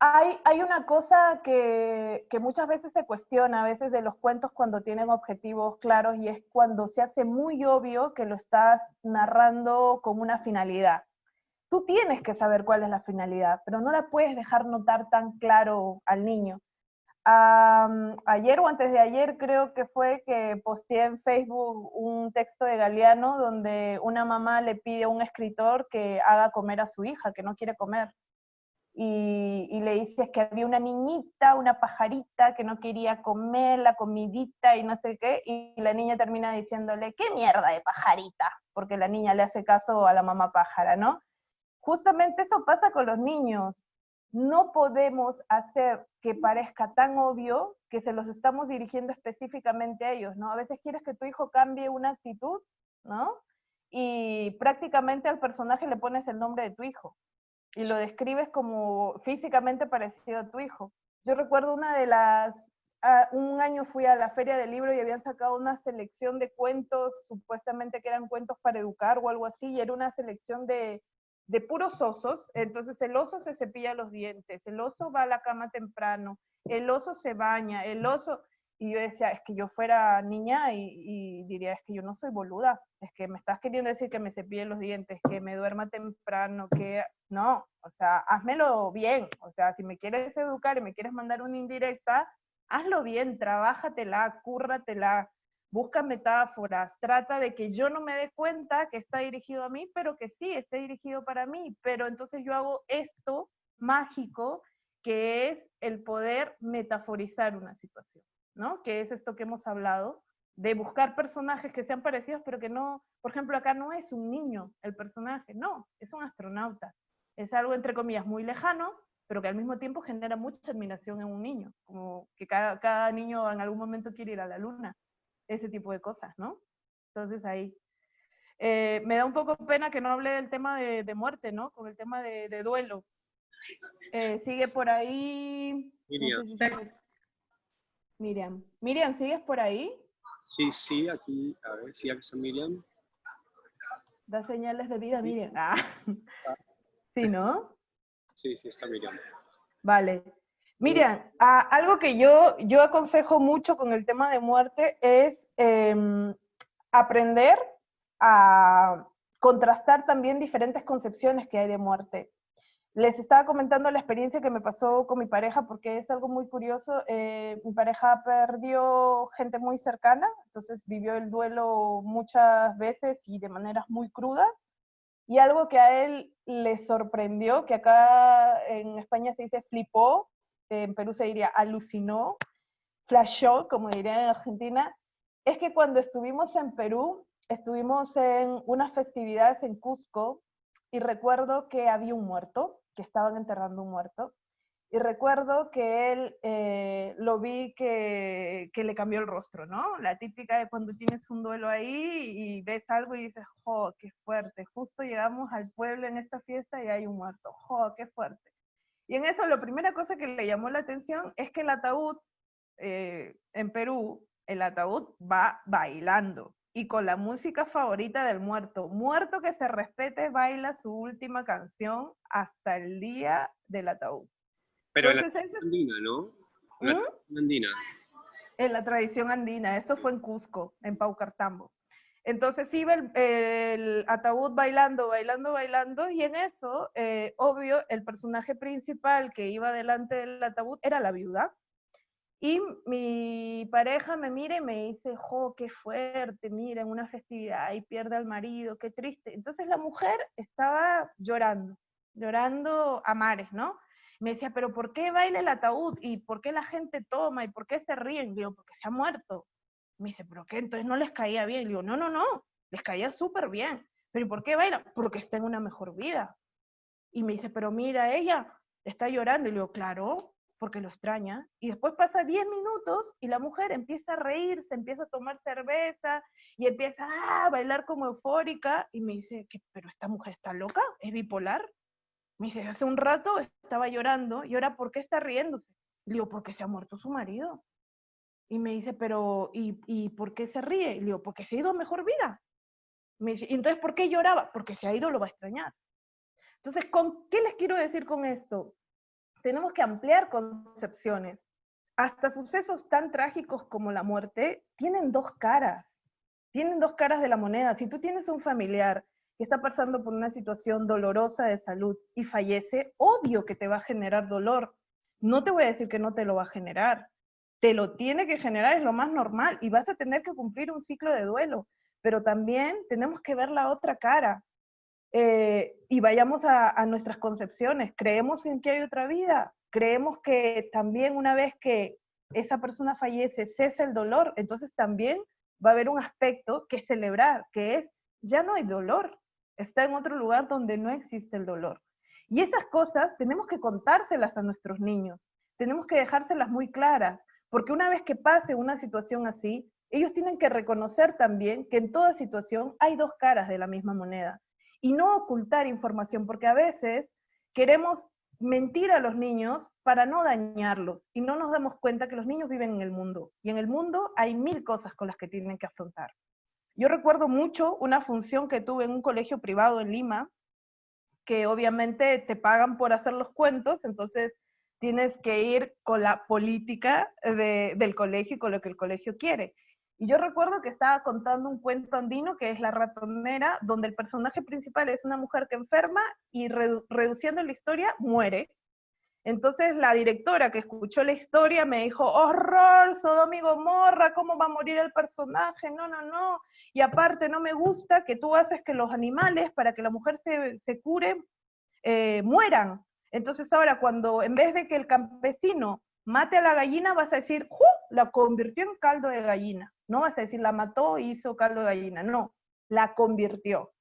Hay, una cosa que, que, muchas veces se cuestiona, a veces de los cuentos cuando tienen objetivos claros, y es cuando se hace muy obvio que lo estás narrando con una finalidad. Tú tienes que saber cuál es la finalidad, pero no la puedes dejar notar tan claro al niño. ayer o antes de ayer creo que fue que posteé en Facebook un texto de Galeano donde una mamá le pide a un escritor que haga comer a su hija, que no quiere comer. Y, le dice que había una niñita, una pajarita que no quería comer la comidita y no sé qué, y la niña termina diciéndole, ¿qué mierda de pajarita? Porque la niña le hace caso a la mamá pájara, ¿no? Justamente eso pasa con los niños. No podemos hacer que parezca tan obvio que se los estamos dirigiendo específicamente a ellos, ¿no? A veces quieres que tu hijo cambie una actitud, ¿no? Y prácticamente al personaje le pones el nombre de tu hijo y lo describes como físicamente parecido a tu hijo. Yo recuerdo una de las, ah, un año fui a la feria del libro y habían sacado una selección de cuentos, supuestamente que eran cuentos para educar o algo así, y era una selección de de puros osos, entonces el oso se cepilla los dientes, el oso va a la cama temprano, el oso se baña, el oso... Y yo decía, es que yo fuera niña y, diría, es que yo no soy boluda, es que me estás queriendo decir que me cepille los dientes, que me duerma temprano, que... No, o sea, házmelo bien, o sea, si me quieres educar y me quieres mandar una indirecta, hazlo bien, trabájatela, cúrratela, busca metáforas, trata de que yo no me dé cuenta que está dirigido a mí, pero que sí, esté dirigido para mí. Pero entonces yo hago esto mágico, que es el poder metaforizar una situación, ¿no? Que es esto que hemos hablado, de buscar personajes que sean parecidos, pero que no, por ejemplo, acá no es un niño el personaje, no, es un astronauta. Es algo, entre comillas, muy lejano, pero que al mismo tiempo genera mucha admiración en un niño, como que cada, cada niño en algún momento quiere ir a la luna ese tipo de cosas, ¿no? Entonces ahí. Eh, me da un poco pena que no hable del tema de, muerte, ¿no? Con el tema de, duelo. Eh, sigue por ahí. Miriam. Miriam, ¿sigues por ahí? Sí, sí, aquí, a ver, sí, aquí está Miriam. Da señales de vida, Miriam. Ah. Sí, ¿no? Sí, sí, está Miriam. Vale. Miriam, algo que yo, yo aconsejo mucho con el tema de muerte es em, aprender a contrastar también diferentes concepciones que hay de muerte. Les estaba comentando la experiencia que me pasó con mi pareja porque es algo muy curioso. Eh, mi pareja perdió gente muy cercana, entonces vivió el duelo muchas veces y de maneras muy crudas. Y algo que a él le sorprendió, que acá en España se dice flipó, en Perú se diría alucinó, flashó, como diría en Argentina, es que cuando estuvimos en Perú, estuvimos en unas festividades en Cusco y recuerdo que había un muerto, que estaban enterrando un muerto, y recuerdo que él eh, lo vi que, que, le cambió el rostro, ¿no? La típica de cuando tienes un duelo ahí y ves algo y dices, ¡jo, qué fuerte! Justo llegamos al pueblo en esta fiesta y hay un muerto, ¡jo, qué fuerte! Y en eso, la primera cosa que le llamó la atención es que el ataúd, eh, en Perú, el ataúd va bailando y con la música favorita del muerto. Muerto que se respete baila su última canción hasta el día del ataúd. Pero en la tradición andina, ¿no? En la ¿Mm? andina. En la tradición andina. Esto fue en Cusco, en Paucartambo. Entonces iba el, ataúd bailando, bailando, bailando, y en eso, eh, obvio, el personaje principal que iba delante del ataúd era la viuda. Y mi pareja me mira y me dice, jo, qué fuerte, mira, en una festividad y pierde al marido, qué triste. Entonces la mujer estaba llorando, llorando a mares, ¿no? Me decía, pero ¿por qué baila el ataúd? ¿Y por qué la gente toma? ¿Y por qué se ríen? Digo, porque se ha muerto. Me dice, ¿pero qué? Entonces no les caía bien. Digo, no, no, no, les caía súper bien. ¿Pero ¿y por qué baila? Porque está en una mejor vida. Y me dice, pero mira, ella está llorando. Y le digo, claro, porque lo extraña, y después pasa 10 minutos y la mujer empieza a reírse, empieza a tomar cerveza y empieza a bailar como eufórica y me dice, que, pero esta mujer está loca, es bipolar. Me dice, hace un rato estaba llorando y ahora ¿por qué está riéndose? Le digo, porque se ha muerto su marido. Y me dice, pero ¿y, ¿y por qué se ríe? Le digo, porque se ha ido a mejor vida. Me dice, ¿y entonces por qué lloraba? Porque se ha ido, lo va a extrañar. Entonces, ¿con qué les quiero decir con esto? Tenemos que ampliar concepciones. Hasta sucesos tan trágicos como la muerte tienen dos caras. Tienen dos caras de la moneda. Si tú tienes un familiar que está pasando por una situación dolorosa de salud y fallece, obvio que te va a generar dolor. No te voy a decir que no te lo va a generar. Te lo tiene que generar, es lo más normal, y vas a tener que cumplir un ciclo de duelo. Pero también tenemos que ver la otra cara. Eh, y vayamos a, nuestras concepciones. ¿Creemos en que hay otra vida? ¿Creemos que también una vez que esa persona fallece cesa el dolor? Entonces también va a haber un aspecto que celebrar, que es, ya no hay dolor, está en otro lugar donde no existe el dolor. Y esas cosas tenemos que contárselas a nuestros niños, tenemos que dejárselas muy claras, porque una vez que pase una situación así, ellos tienen que reconocer también que en toda situación hay dos caras de la misma moneda y no ocultar información, porque a veces queremos mentir a los niños para no dañarlos y no nos damos cuenta que los niños viven en el mundo y en el mundo hay mil cosas con las que tienen que afrontar. Yo recuerdo mucho una función que tuve en un colegio privado en Lima, que obviamente te pagan por hacer los cuentos, entonces tienes que ir con la política de, del colegio y con lo que el colegio quiere. Y yo recuerdo que estaba contando un cuento andino que es La ratonera, donde el personaje principal es una mujer que enferma y reduciendo la historia muere. Entonces la directora que escuchó la historia me dijo, horror, Sodom y Gomorra, ¿cómo va a morir el personaje? No, no, no. Y aparte no me gusta que tú haces que los animales, para que la mujer se, se cure, eh, mueran. Entonces ahora cuando en vez de que el campesino mate a la gallina, vas a decir, ¡Ju! la convirtió en caldo de gallina. No vas a decir, la mató hizo caldo de gallina. No, la convirtió.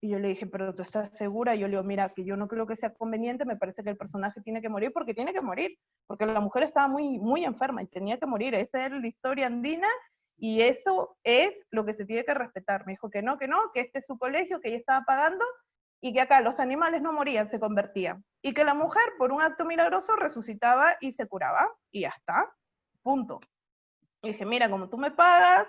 Y yo le dije, pero tú estás segura? Y yo le digo, mira, que yo no creo que sea conveniente, me parece que el personaje tiene que morir porque tiene que morir, porque la mujer estaba muy, muy enferma y tenía que morir. Esa era la historia andina y eso es lo que se tiene que respetar. Me dijo que no, que no, que este es su colegio, que ella estaba pagando y que acá los animales no morían, se convertían. Y que la mujer, por un acto milagroso, resucitaba y se curaba. Y ya está. Punto. Dije, mira, como tú me pagas,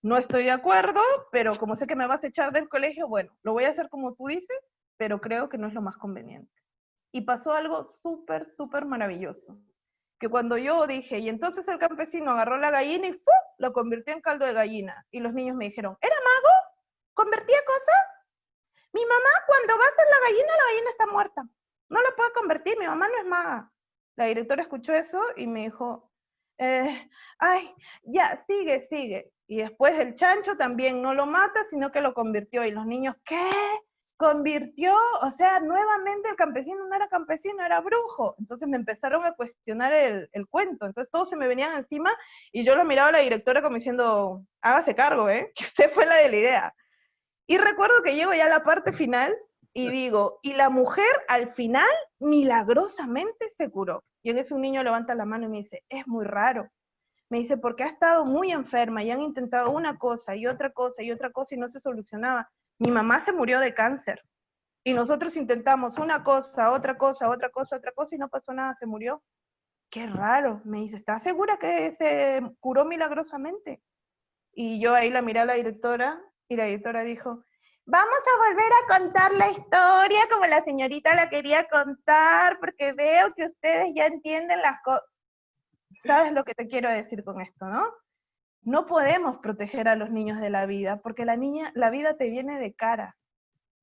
no estoy de acuerdo, pero como sé que me vas a echar del colegio, bueno, lo voy a hacer como tú dices, pero creo que no es lo más conveniente. Y pasó algo súper, súper maravilloso. Que cuando yo dije, y entonces el campesino agarró la gallina y ¡fu! lo convirtió en caldo de gallina. Y los niños me dijeron, ¿era mago? ¿Convertía cosas? Mi mamá cuando va a hacer la gallina, la gallina está muerta. No la puede convertir, mi mamá no es maga. La directora escuchó eso y me dijo, eh, ay, ya, sigue, sigue. Y después el chancho también no lo mata, sino que lo convirtió. Y los niños, ¿qué? Convirtió, o sea, nuevamente el campesino no era campesino, era brujo. Entonces me empezaron a cuestionar el, el cuento. Entonces todos se me venían encima y yo lo miraba a la directora como diciendo, hágase cargo, ¿eh? Que usted fue la de la idea. Y recuerdo que llego ya a la parte final y digo, y la mujer al final milagrosamente se curó. Y en ese un niño levanta la mano y me dice, es muy raro. Me dice, porque ha estado muy enferma y han intentado una cosa y otra cosa y otra cosa y no se solucionaba. Mi mamá se murió de cáncer. Y nosotros intentamos una cosa, otra cosa, otra cosa, otra cosa y no pasó nada, se murió. Qué raro. Me dice, ¿estás segura que se curó milagrosamente? Y yo ahí la miré a la directora y la directora dijo, Vamos a volver a contar la historia como la señorita la quería contar, porque veo que ustedes ya entienden las cosas. ¿Sabes lo que te quiero decir con esto, no? No podemos proteger a los niños de la vida, porque la, niña, la vida te viene de cara.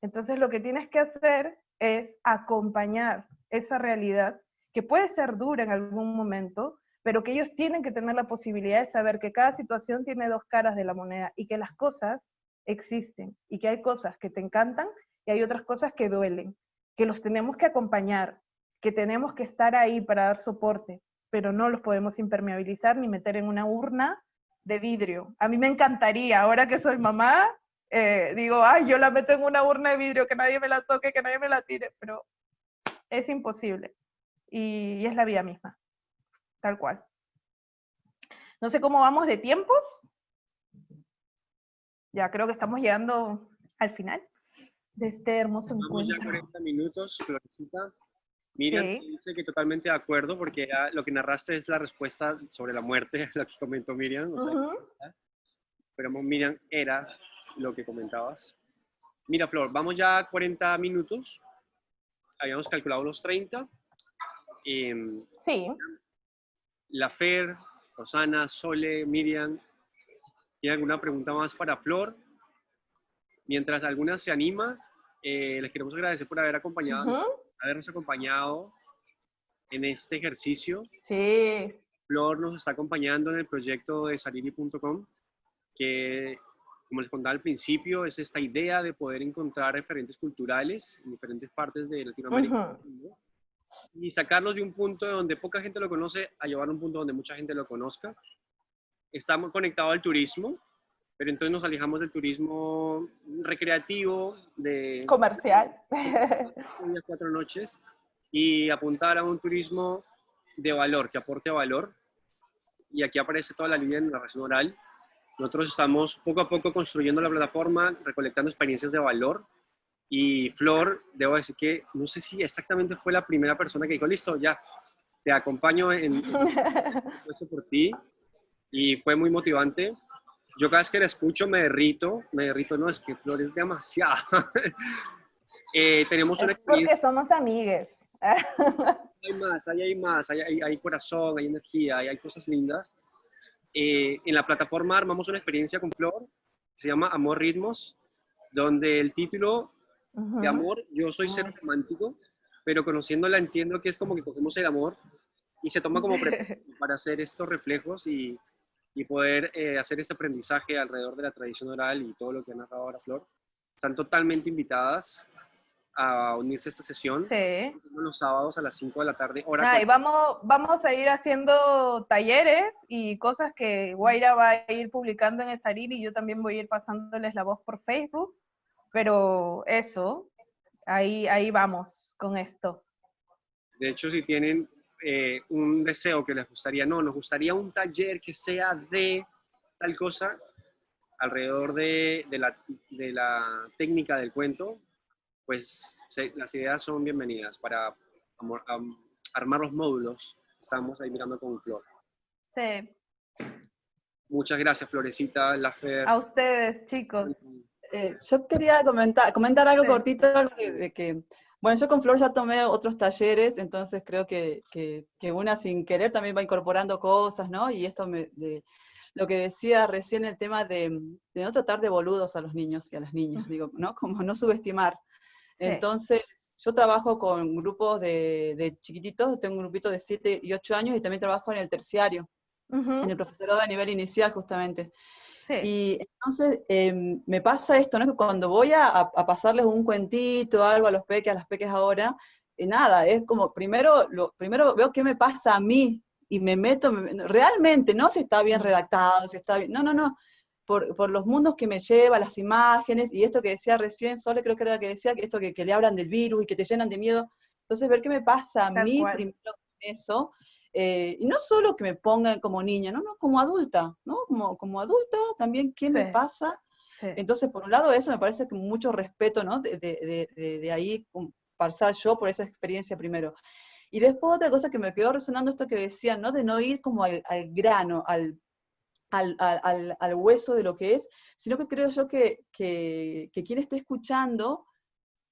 Entonces lo que tienes que hacer es acompañar esa realidad, que puede ser dura en algún momento, pero que ellos tienen que tener la posibilidad de saber que cada situación tiene dos caras de la moneda y que las cosas existen y que hay cosas que te encantan y hay otras cosas que duelen, que los tenemos que acompañar, que tenemos que estar ahí para dar soporte, pero no los podemos impermeabilizar ni meter en una urna de vidrio. A mí me encantaría, ahora que soy mamá, eh, digo, ay, yo la meto en una urna de vidrio, que nadie me la toque, que nadie me la tire, pero es imposible. y, es la vida misma, tal cual. No sé cómo vamos de tiempos. Ya creo que estamos llegando al final de este hermoso encuentro. ya 40 minutos, Florecita. Miriam dice que totalmente de acuerdo, porque lo que narraste es la respuesta sobre la muerte, lo que comentó Miriam. pero Miriam era lo que comentabas. Mira, Flor, vamos ya a 40 minutos. Habíamos calculado los 30. Em, sí. La Fer, Rosana, Sole, Miriam, ¿tiene alguna pregunta más para Flor? Mientras alguna se anima, eh, les queremos agradecer por haber acompañado, habernos acompañado en este ejercicio. Sí. Flor nos está acompañando en el proyecto de saliri.com, que, como les contaba al principio, es esta idea de poder encontrar referentes culturales en diferentes partes de Latinoamérica y sacarlos de un punto donde poca gente lo conoce a llevar a un punto donde mucha gente lo conozca. Estamos conectados al turismo, pero entonces nos alejamos del turismo recreativo, de... Comercial. cuatro noches, y apuntar a un turismo de valor, que aporte valor. Y aquí aparece toda la línea de narración oral. Nosotros estamos poco a poco construyendo la plataforma, recolectando experiencias de valor. Y Flor, debo decir que no sé si exactamente fue la primera persona que dijo, listo, ya, te acompaño en, eso por ti. Y fue muy motivante yo cada vez que la escucho me derrito, me derrito, no, es que Flor es demasiado. eh, tenemos una experiencia. Porque somos amigues. hay más, hay, hay más, hay, hay, corazón, hay energía, hay, hay cosas lindas. Eh, en la plataforma armamos una experiencia con Flor, se llama Amor Ritmos, donde el título de amor, yo soy ser romántico, pero conociéndola entiendo que es como que cogemos el amor y se toma como para hacer estos reflejos y y poder eh, hacer ese aprendizaje alrededor de la tradición oral y todo lo que ha narrado ahora Flor. Están totalmente invitadas a unirse a esta sesión. Sí. Los sábados a las 5 de la tarde. Hora y vamos, vamos a ir haciendo talleres y cosas que Guaira va a ir publicando en Estarir y yo también voy a ir pasándoles la voz por Facebook. Pero eso, ahí, ahí vamos con esto. De hecho, si tienen eh, un deseo que les gustaría, no, nos gustaría un taller que sea de tal cosa alrededor de, de, la, de la, técnica del cuento, pues las ideas son bienvenidas para armar los módulos. Estamos ahí mirando con Flor. Sí. Muchas gracias, Florecita, Lafer. A ustedes, chicos. Eh, yo quería comentar, comentar algo cortito de que bueno, yo con Flor ya tomé otros talleres, entonces creo que, que, una sin querer también va incorporando cosas, ¿no? Y esto me, de, lo que decía recién el tema de, de, no tratar de boludos a los niños y a las niñas, digo, ¿no? Como no subestimar. Entonces, yo trabajo con grupos de, de, chiquititos, tengo un grupito de 7 y 8 años y también trabajo en el terciario, en el profesorado a nivel inicial justamente. Y entonces em, me pasa esto, ¿no? Que cuando voy a, pasarles un cuentito, algo a los peques, a las peques ahora, eh, nada, es como, primero, lo, primero veo qué me pasa a mí y me meto, realmente, no si está bien redactado, si está bien, no, no, no, por, por, los mundos que me lleva, las imágenes, y esto que decía recién, Sole creo que era lo que decía, que esto que, que, le hablan del virus y que te llenan de miedo, entonces ver qué me pasa a mí primero con eso, eh, y no solo que me pongan como niña, no, no, como adulta, ¿no? Como, como adulta también, ¿qué me pasa? Entonces, por un lado, eso me parece que mucho respeto, ¿no? De, de, de, de, ahí pasar yo por esa experiencia primero. Y después otra cosa que me quedó resonando esto que decían, ¿no? De no ir como al, al grano, al, al, al, al, hueso de lo que es, sino que creo yo que, que, que quien esté escuchando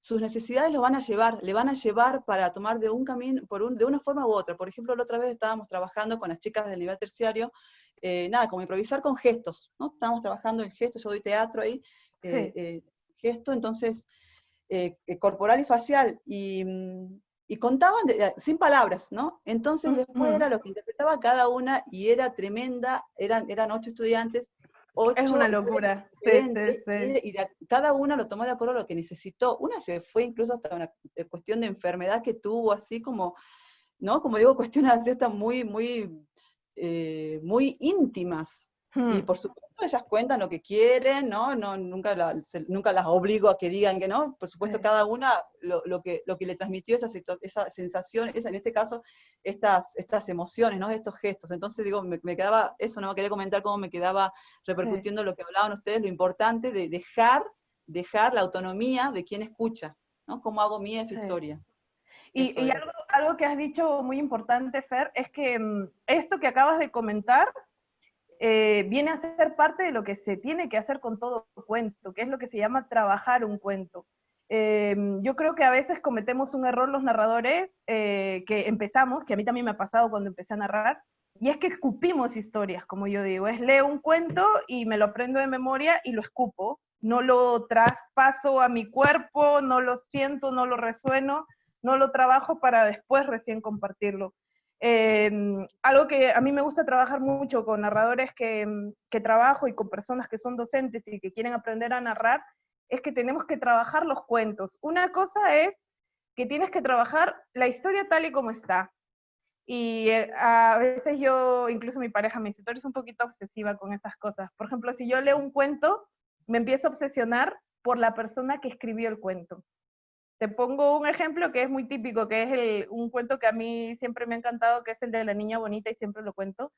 sus necesidades lo van a llevar, le van a llevar para tomar de un camino, por un, de una forma u otra. Por ejemplo, la otra vez estábamos trabajando con las chicas del nivel terciario, eh, nada, como improvisar con gestos, ¿no? Estábamos trabajando en gestos, yo doy teatro ahí, eh, eh, gesto, entonces, corporal y facial, y, mm, y contaban sin palabras, ¿no? Entonces después era lo que interpretaba cada una y era tremenda, eran, eran ocho estudiantes, es una locura. Y cada una lo tomó de acuerdo a lo que necesitó. Una se fue incluso hasta una cuestión de enfermedad que tuvo, así como, ¿no? Como digo, cuestiones así hasta muy, muy, eh, muy íntimas. Y Hmm. por supuesto ellas cuentan lo que quieren, ¿no? no nunca, la- se- nunca las obligo a que digan que no. Por supuesto Sí. cada una lo, lo que, lo que le transmitió esa, esa sensación, esa, en este caso, estas, estas emociones, ¿no? Estos gestos. Entonces digo, me, me quedaba, eso no quería comentar cómo me quedaba repercutiendo lo que hablaban ustedes, lo importante de dejar, dejar la autonomía de quien escucha, ¿no? ¿Cómo hago mía esa Sí. historia? Y, y algo, algo que has dicho muy importante, Fer, es que mm, esto que acabas de comentar eh, viene a ser parte de lo que se tiene que hacer con todo cuento, que es lo que se llama trabajar un cuento. Eh, yo creo que a veces cometemos un error los narradores, eh, que empezamos, que a mí también me ha pasado cuando empecé a narrar, y es que escupimos historias, como yo digo, es leo un cuento y me lo aprendo de memoria y lo escupo, no lo traspaso a mi cuerpo, no lo siento, no lo resueno, no lo trabajo para después recién compartirlo. Eh, algo que a mí me gusta trabajar mucho con narradores que, que trabajo y con personas que son docentes y que quieren aprender a narrar, es que tenemos que trabajar los cuentos. Una cosa es que tienes que trabajar la historia tal y como está. Y eh, a veces yo, incluso mi pareja me dice, tú un poquito obsesiva con esas cosas. Por ejemplo, si yo leo un cuento, me empiezo a obsesionar por la persona que escribió el cuento. Te pongo un ejemplo que es muy típico, que es un cuento que a mí siempre me ha encantado, que es el de la niña bonita y siempre lo cuento.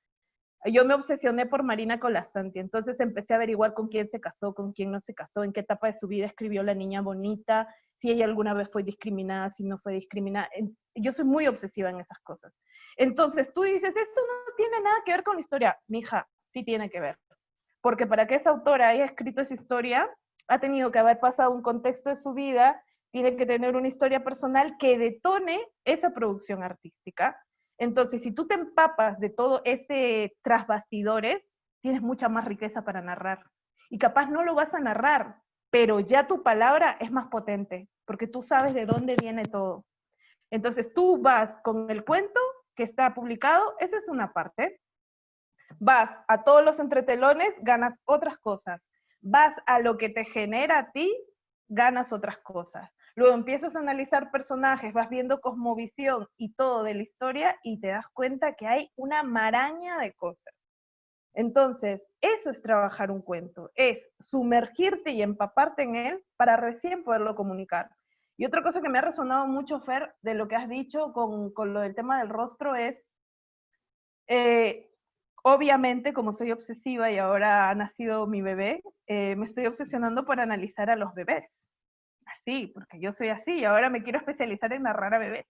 Yo me obsesioné por Marina Colasanti, entonces empecé a averiguar con quién se casó, con quién no se casó, en qué etapa de su vida escribió la niña bonita, si ella alguna vez fue discriminada, si no fue discriminada. Yo soy muy obsesiva en esas cosas. Entonces tú dices, esto no tiene nada que ver con la historia. Mija, sí tiene que ver. Porque para que esa autora haya escrito esa historia, ha tenido que haber pasado un contexto de su vida, tiene que tener una historia personal que detone esa producción artística. Entonces, si tú te empapas de todo ese tras bastidores, tienes mucha más riqueza para narrar. Y capaz no lo vas a narrar, pero ya tu palabra es más potente, porque tú sabes de dónde viene todo. Entonces, tú vas con el cuento que está publicado, esa es una parte. Vas a todos los entretelones, ganas otras cosas. Vas a lo que te genera a ti, ganas otras cosas. Luego empiezas a analizar personajes, vas viendo cosmovisión y todo de la historia y te das cuenta que hay una maraña de cosas. Entonces, eso es trabajar un cuento, es sumergirte y empaparte en él para recién poderlo comunicar. Y otra cosa que me ha resonado mucho, Fer, de lo que has dicho con, con lo del tema del rostro es, eh, obviamente, como soy obsesiva y ahora ha nacido mi bebé, eh, me estoy obsesionando por analizar a los bebés. Así, porque yo soy así y ahora me quiero especializar en narrar a bebés.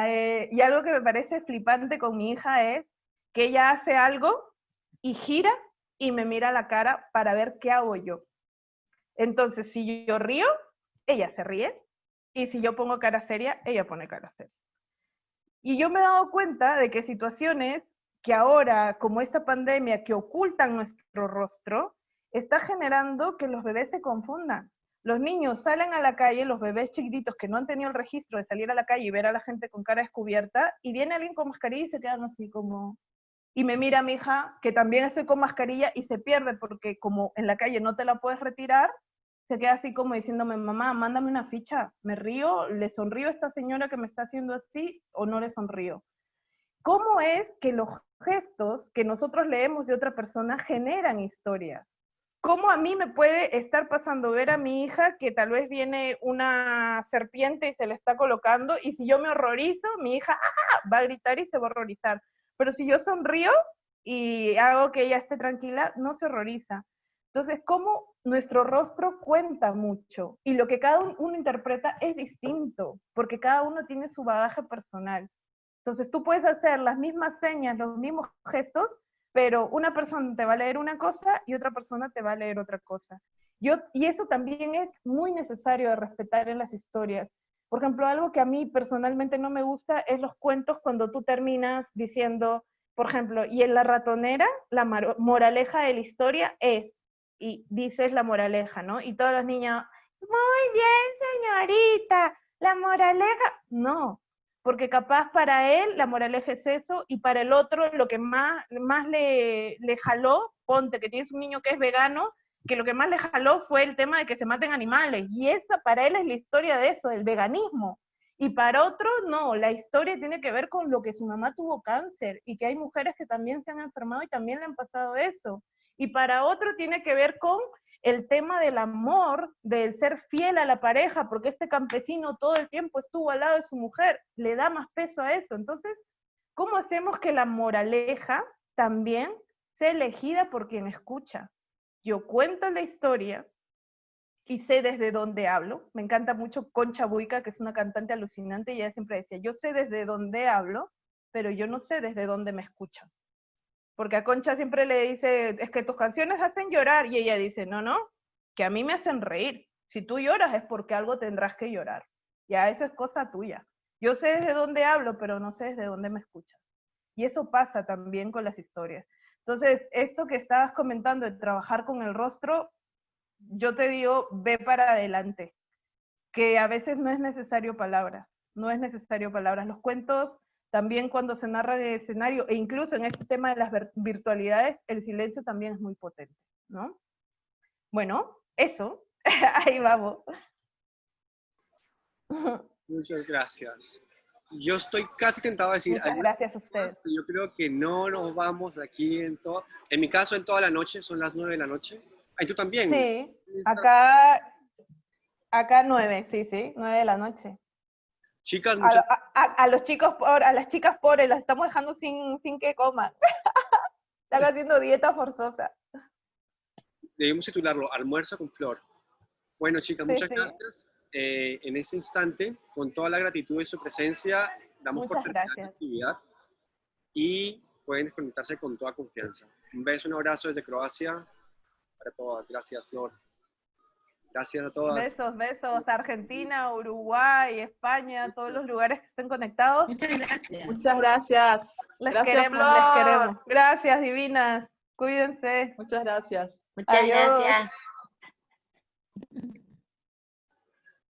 Eh, y algo que me parece flipante con mi hija es que ella hace algo y gira y me mira la cara para ver qué hago yo. Entonces, si yo río, ella se ríe, y si yo pongo cara seria, ella pone cara seria. Y yo me he dado cuenta de que situaciones que ahora, como esta pandemia que ocultan nuestro rostro, está generando que los bebés se confundan. Los niños salen a la calle, los bebés chiquititos que no han tenido el registro de salir a la calle y ver a la gente con cara descubierta, y viene alguien con mascarilla y se quedan así como... Y me mira mi hija, que también estoy con mascarilla, y se pierde porque como en la calle no te la puedes retirar, se queda así como diciéndome, mamá, mándame una ficha, me río, le sonrío a esta señora que me está haciendo así o no le sonrío. ¿Cómo es que los gestos que nosotros leemos de otra persona generan historias? ¿Cómo a mí me puede estar pasando ver a mi hija que tal vez viene una serpiente y se le está colocando y si yo me horrorizo, mi hija ¡ah! va a gritar y se va a horrorizar? Pero si yo sonrío y hago que ella esté tranquila, no se horroriza. Entonces, ¿cómo nuestro rostro cuenta mucho? Y lo que cada uno interpreta es distinto, porque cada uno tiene su bagaje personal. Entonces, tú puedes hacer las mismas señas, los mismos gestos, pero una persona te va a leer una cosa y otra persona te va a leer otra cosa. Yo, y eso también es muy necesario de respetar en las historias. Por ejemplo, algo que a mí personalmente no me gusta es los cuentos cuando tú terminas diciendo, por ejemplo, y en la ratonera, la moraleja de la historia es, y dices la moraleja, ¿no? Y todas las niñas, muy bien, señorita, la moraleja, no, porque capaz para él la moraleja es eso, y para el otro lo que más, más le, le jaló, ponte que tienes un niño que es vegano, que lo que más le jaló fue el tema de que se maten animales, y esa para él es la historia de eso, del veganismo. Y para otro, no, la historia tiene que ver con lo que su mamá tuvo cáncer y que hay mujeres que también se han enfermado y también le han pasado eso. y para otro tiene que ver con el tema del amor, del ser fiel a la pareja, porque este campesino todo el tiempo estuvo al lado de su mujer, le da más peso a eso. Entonces, ¿cómo hacemos que la moraleja también sea elegida por quien escucha? Yo cuento la historia y sé desde dónde hablo. Me encanta mucho Concha Buica, que es una cantante alucinante, y ella siempre decía, yo sé desde dónde hablo, pero yo no sé desde dónde me escuchan. Porque a Concha siempre le dice, es que tus canciones hacen llorar, y ella dice, no, no, que a mí me hacen reír. Si tú lloras es porque algo tendrás que llorar. Ya, eso es cosa tuya. Yo sé desde dónde hablo, pero no sé desde dónde me escuchan. Y eso pasa también con las historias. Entonces, esto que estabas comentando de trabajar con el rostro, yo te digo, ve para adelante, que a veces no es necesario palabras, no es necesario palabras. Los cuentos también cuando se narra el escenario, e incluso en este tema de las virtualidades, el silencio también es muy potente, ¿no? Bueno, eso, ahí vamos. Muchas gracias. Yo estoy casi tentado a decir... Muchas gracias a ustedes. Yo creo que no nos vamos aquí en todo... En mi caso, en toda la noche, son las nueve de la noche. ¿Y tú también? Sí, acá, acá nueve, sí, sí, nueve de la noche. Chicas, a, los chicos, a las chicas pobres las estamos dejando sin, sin que coman. Están haciendo dieta forzosa. Debemos titularlo Almuerzo con Flor. Bueno, chicas, muchas gracias. Eh, en este instante, con toda la gratitud de su presencia, damos por terminada la actividad y pueden desconectarse con toda confianza. Un beso, un abrazo desde Croacia para todas. Gracias, Flor. Gracias a todas. Besos, besos. Argentina, Uruguay, España, todos los lugares que estén conectados. Muchas gracias. Muchas gracias. Les gracias, queremos, les queremos. Gracias, divinas. Cuídense. Muchas gracias. Muchas gracias.